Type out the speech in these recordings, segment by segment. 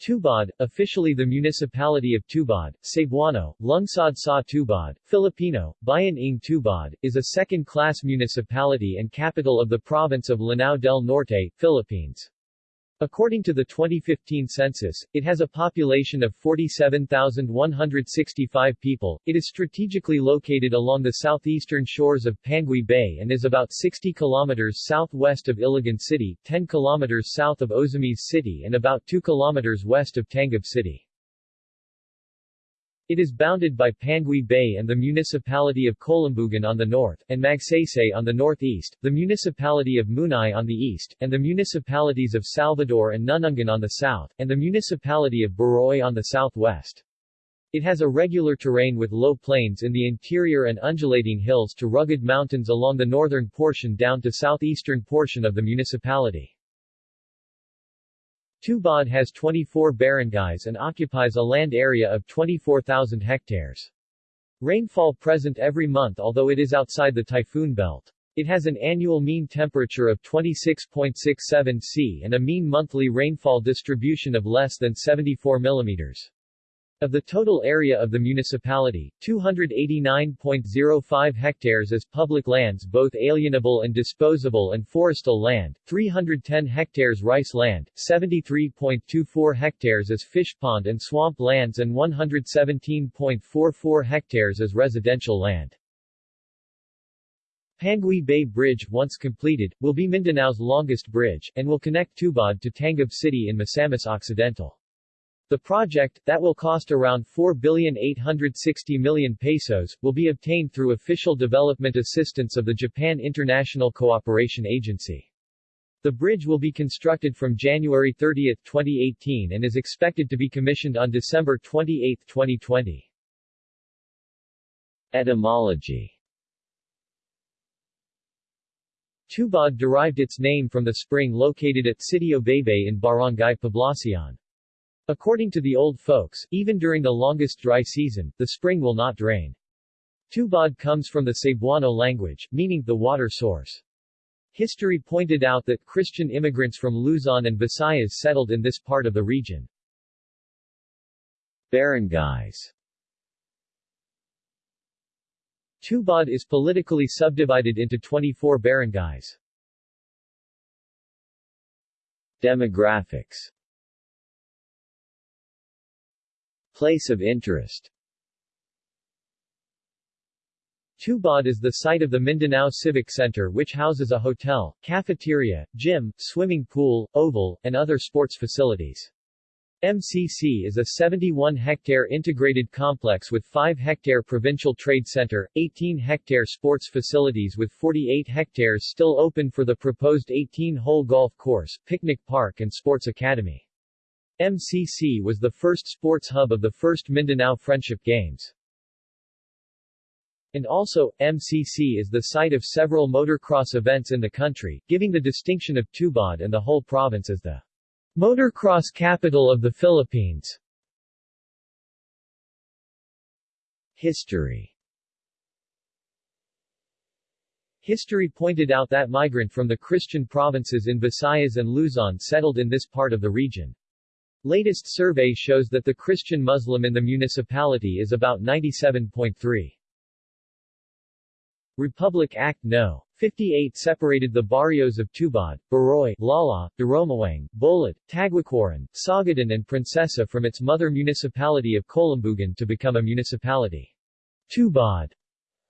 Tubod, officially the municipality of Tubod, Cebuano, Lungsod sa Tubod, Filipino, Bayan ng Tubod, is a second-class municipality and capital of the province of Lanao del Norte, Philippines. According to the 2015 census, it has a population of 47,165 people. It is strategically located along the southeastern shores of Panguil Bay and is about 60 kilometers southwest of Iligan City, 10 kilometers south of Ozamis City and about 2 kilometers west of Tangub City. It is bounded by Panguil Bay and the municipality of Kolambugan on the north, and Magsaysay on the northeast, the municipality of Munai on the east, and the municipalities of Salvador and Nunungan on the south, and the municipality of Baroy on the southwest. It has a regular terrain with low plains in the interior and undulating hills to rugged mountains along the northern portion down to southeastern portion of the municipality. Tubod has 24 barangays and occupies a land area of 24,000 hectares. Rainfall present every month although it is outside the typhoon belt. It has an annual mean temperature of 26.67 C and a mean monthly rainfall distribution of less than 74 millimeters. Of the total area of the municipality, 289.05 hectares is public lands both alienable and disposable and forestal land, 310 hectares rice land, 73.24 hectares is fish pond and swamp lands and 117.44 hectares is residential land. Panguil Bay Bridge, once completed, will be Mindanao's longest bridge, and will connect Tubod to Tangub City in Misamis Occidental. The project, that will cost around 4,860 million pesos, will be obtained through official development assistance of the Japan International Cooperation Agency. The bridge will be constructed from January 30, 2018 and is expected to be commissioned on December 28, 2020. Etymology Tubod derived its name from the spring located at Sitio Baybay in Barangay Poblacion. According to the old folks, even during the longest dry season, the spring will not drain. Tubod comes from the Cebuano language, meaning the water source. History pointed out that Christian immigrants from Luzon and Visayas settled in this part of the region. Barangays Tubod is politically subdivided into 24 barangays. Demographics Place of interest Tubod is the site of the Mindanao Civic Center which houses a hotel, cafeteria, gym, swimming pool, oval, and other sports facilities. MCC is a 71-hectare integrated complex with 5-hectare provincial trade center, 18-hectare sports facilities with 48 hectares still open for the proposed 18-hole golf course, picnic park and sports academy. MCC was the first sports hub of the first Mindanao Friendship Games. And also, MCC is the site of several motocross events in the country, giving the distinction of Tubod and the whole province as the motocross capital of the Philippines. History History pointed out that migrant from the Christian provinces in Visayas and Luzon settled in this part of the region. Latest survey shows that the Christian Muslim in the municipality is about 97.3. Republic Act No. 58 separated the barrios of Tubod, Baroy, Lala, Daromaang, Bolit, Taguacoran, Sagadan and Princesa from its mother municipality of Kolambugan to become a municipality. Tubod,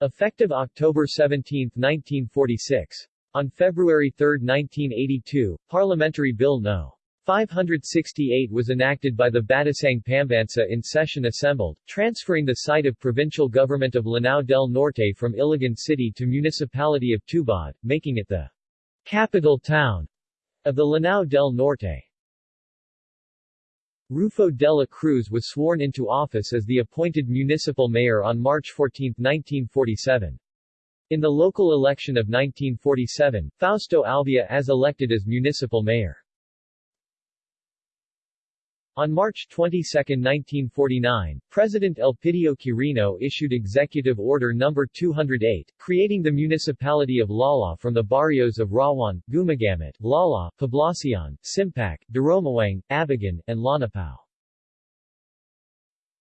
effective October 17, 1946. On February 3, 1982, Parliamentary Bill No. 568 was enacted by the Batasang Pambansa in session assembled, transferring the site of provincial government of Lanao del Norte from Iligan City to municipality of Tubod, making it the capital town of the Lanao del Norte. Rufo de la Cruz was sworn into office as the appointed municipal mayor on March 14, 1947. In the local election of 1947, Fausto Alvia as elected as municipal mayor. On March 22, 1949, President Elpidio Quirino issued Executive Order No. 208, creating the municipality of Lala from the barrios of Rawan, Gumagamit, Lala, Poblacion, Simpac, Daromawang, Abagan, and Lanapao.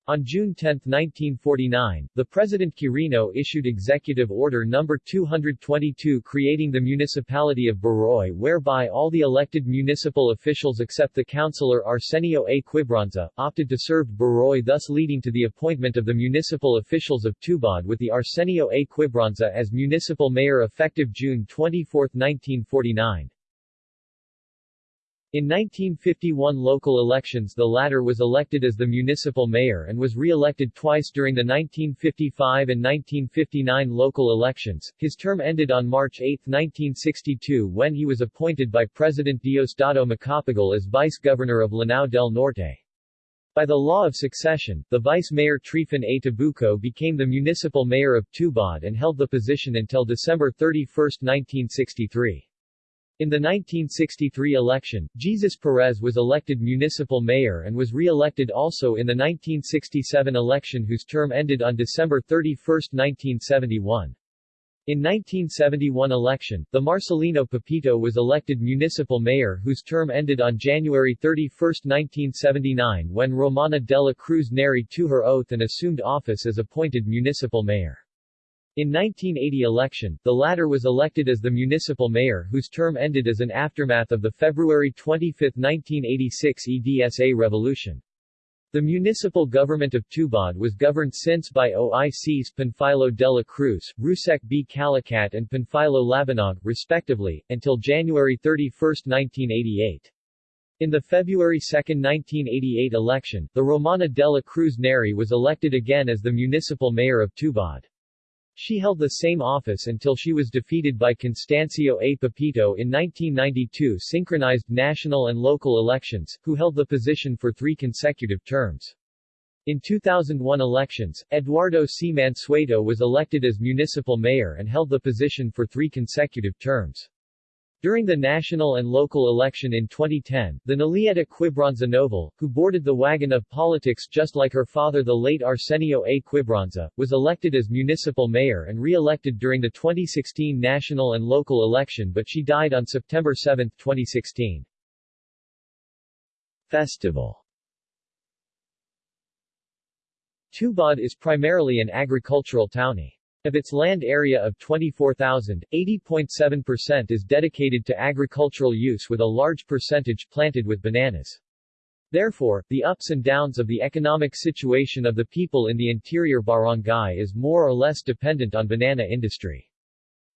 On June 10, 1949, the President Quirino issued Executive Order No. 222 creating the municipality of Baroy whereby all the elected municipal officials except the councillor Arsenio A. Quibranza, opted to serve Baroy thus leading to the appointment of the municipal officials of Tubod with the Arsenio A. Quibranza as municipal mayor effective June 24, 1949. In 1951 local elections the latter was elected as the municipal mayor and was re-elected twice during the 1955 and 1959 local elections. His term ended on March 8, 1962 when he was appointed by President Diosdado Macapagal as vice-governor of Lanao del Norte. By the law of succession, the vice-mayor Trifon A. Tabuco became the municipal mayor of Tubod and held the position until December 31, 1963. In the 1963 election, Jesus Perez was elected municipal mayor and was re-elected also in the 1967 election whose term ended on December 31, 1971. In 1971 election, the Marcelino Pepito was elected municipal mayor whose term ended on January 31, 1979 when Romana Dela Cruz Neri to her oath and assumed office as appointed municipal mayor. In 1980 election, the latter was elected as the municipal mayor whose term ended as an aftermath of the February 25, 1986 EDSA revolution. The municipal government of Tubod was governed since by OICs Panfilo de la Cruz, Rusek B. Calicat and Panfilo Labanog, respectively, until January 31, 1988. In the February 2, 1988 election, the Romana de la Cruz Neri was elected again as the municipal mayor of Tubod. She held the same office until she was defeated by Constancio A. Pepito in 1992 synchronized national and local elections, who held the position for three consecutive terms. In 2001 elections, Eduardo C. Mansueto was elected as municipal mayor and held the position for three consecutive terms. During the national and local election in 2010, the Nolieta Quibranza Novel, who boarded the wagon of politics just like her father the late Arsenio A. Quibranza, was elected as municipal mayor and re-elected during the 2016 national and local election but she died on September 7, 2016. Festival Tubod is primarily an agricultural townie. Of its land area of 24,000, 80.7% is dedicated to agricultural use with a large percentage planted with bananas. Therefore, the ups and downs of the economic situation of the people in the interior barangay is more or less dependent on banana industry.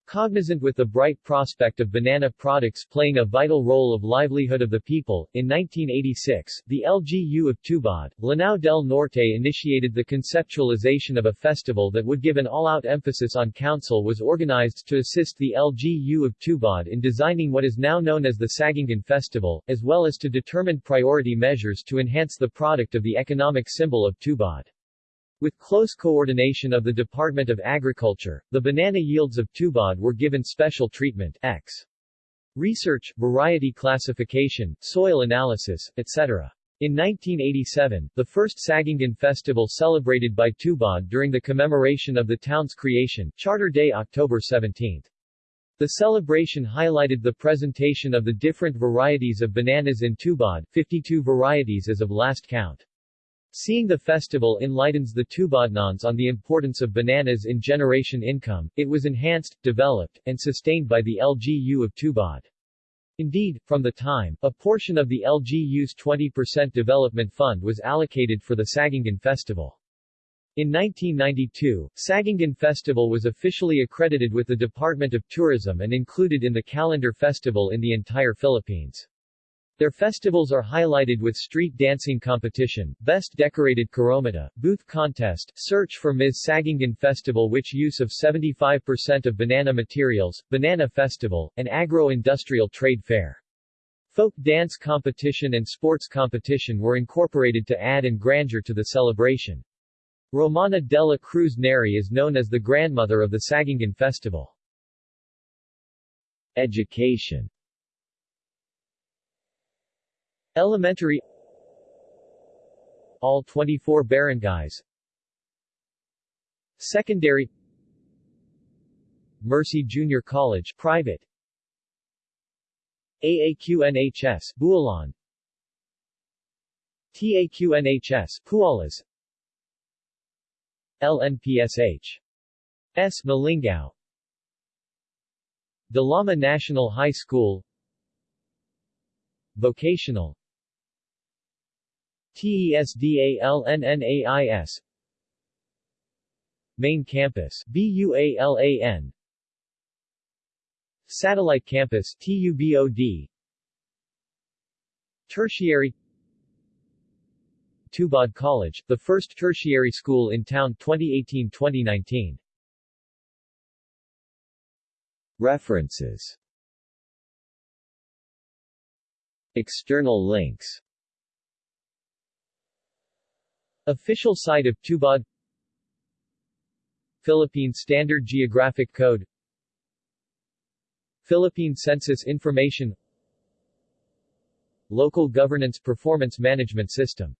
Cognizant with the bright prospect of banana products playing a vital role of livelihood of the people, in 1986, the LGU of Tubod, Lanao del Norte initiated the conceptualization of a festival that would give an all-out emphasis on council was organized to assist the LGU of Tubod in designing what is now known as the Sagingan Festival, as well as to determine priority measures to enhance the product of the economic symbol of Tubod. With close coordination of the Department of Agriculture, the banana yields of Tubod were given special treatment X. Research, variety classification, soil analysis, etc. In 1987, the first Sagingan festival celebrated by Tubod during the commemoration of the town's creation, Charter Day October 17. The celebration highlighted the presentation of the different varieties of bananas in Tubod, 52 varieties as of last count. Seeing the festival enlightens the Tubodnons on the importance of bananas in generation income, it was enhanced, developed, and sustained by the LGU of Tubod. Indeed, from the time, a portion of the LGU's 20% development fund was allocated for the Sagingan Festival. In 1992, Sagingan Festival was officially accredited with the Department of Tourism and included in the calendar festival in the entire Philippines. Their festivals are highlighted with street dancing competition, best decorated Caromita, booth contest, search for Ms. Sagingan Festival which use of 75% of banana materials, banana festival, and agro-industrial trade fair. Folk dance competition and sports competition were incorporated to add and grandeur to the celebration. Romana Dela Cruz Neri is known as the grandmother of the Sagingan Festival. Education Elementary. All 24 barangays. Secondary. Mercy Junior College private. AAQNHS Bualan TAQNHS Pualas. LNPSH S. Malingao Dalama National High School. Vocational TESDALNNAIS Main Campus BUALAN Satellite Campus TUBOD Tertiary. Tubod College, the first tertiary school in town 2018-2019. References. External links Official site of Tubod. Philippine Standard Geographic Code. Philippine Census Information. Local Governance Performance Management System